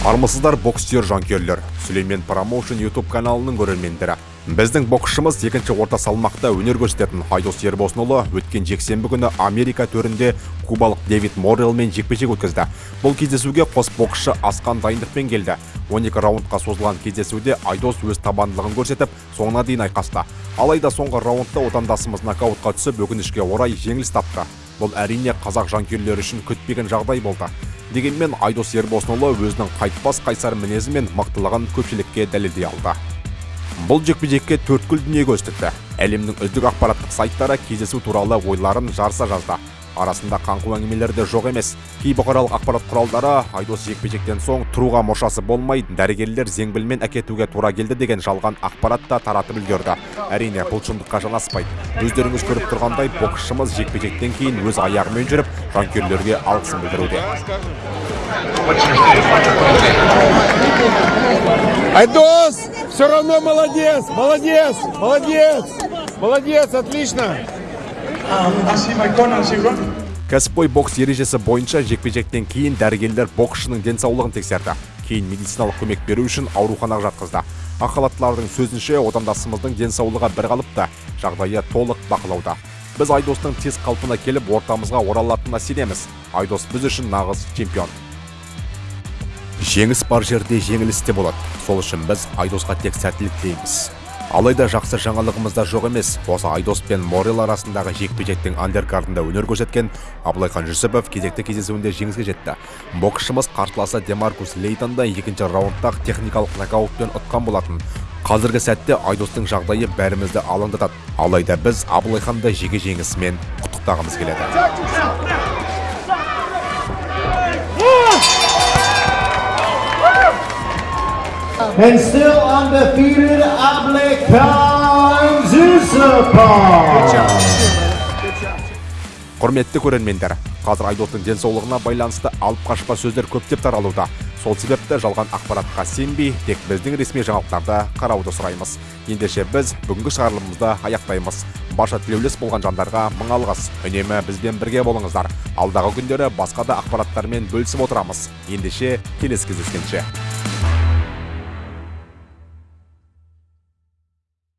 армысыздар бокстер жанкүйерлер. Сүлеймен промоушен ютуб каналының көрермендері. Біздің боксшымыз екінші орта салмақта өнер көрсететін айдос ербосынұлы өткен жексенбі күні америка төрінде кубалық дэвид моррелмен жекпе жек өткізді. Бұл кездесуге қос боксшы асқан дайындықпен келді. 12 раундқа созылған кездесуде айдос өз табандылығын көрсетіп соңына дейін айқасты. Алайда соңғы раундта отандасымыз нокаутқа түсіп өкінішке орай жеңіліс тапты. Бұл әрине қазақ жанкүйерлері үшін күтпеген жағдай болды. Дегенмен айдос ербосынұлы өзінің қайтпас қайсар мінезі мен көпшілікке дәлелдей алды. Бұл жекпе жекке төрткүл дүние көз әлемнің үздік ақпараттық сайттары кездесу туралы ойларын жарыса жазды. Арасында қаңқу әңгімелер де жоқ емес. Кей бұқаралық ақпарат құралдары айдос жекпе жектен соң тұруға мұршасы болмай дәрігерлер зеңбілмен әкетуге тура келді деген жалған ақпарат та таратып үлгерді. Әрине бұл шындыққа жанаспайды. Өздеріңіз көріп тұрғандай боксшымыз жекпе жектен кейін өз аяғымен жүріп жанкүйерлерге алғысын білдіруде. Айдос, все равно молодец, молодец, молодец, молодец, отлично. Кәсіпқой бокс ережесі бойынша жекпе жектен кейін дәрігерлер боксшының денсаулығын тексерді. Кейін медициналық көмек беру үшін ауруханаға жатқызды. Ақ халаттылардың сөзінше отандасымыздың денсаулығы бірқалыпты жағдайы толық бақылауда. Біз айдостың тез қалпына келіп ортамызға оралатынына сенеміз. Айдос біз үшін нағыз чемпион. Жеңіс бар жерде жеңіліс те болады. Сол үшін біз айдосқа тек сәттілік тілейміз. Алайда жақсы жаңалығымыз да жоқ емес. Осы айдос пен морел арасындағы жекпе жектің андеркардында өнер көрсеткен абылайхан жүсіпов кезекті кездесуінде жеңіске жетті. Боксшымыз қарсыласы демаркус лейтонды екінші раундта техникалық нокаутпен ұтқан болатын. Қазіргі сәтте айдостың жағдайы бәрімізді алаңдатады. Алайда біз абылайханды жеке жеңісімен құттықтағымыз келеді. And still undefeated құрметті көрермендер қазір айдостың денсаулығына байланысты алып қашпа сөздер көптеп таралуда. Сол себепті жалған ақпаратқа сенбей тек біздің ресми жаңалықтарды қарауды сұраймыз. Ендеше біз бүгінгі шығарылымымызды аяқтаймыз. Барша тілеулес болған жандарға мың алғыс. Үнемі бізбен бірге болыңыздар. Алдағы күндері басқа да ақпараттармен бөлісіп отырамыз. Ендеше келесі кездескенше.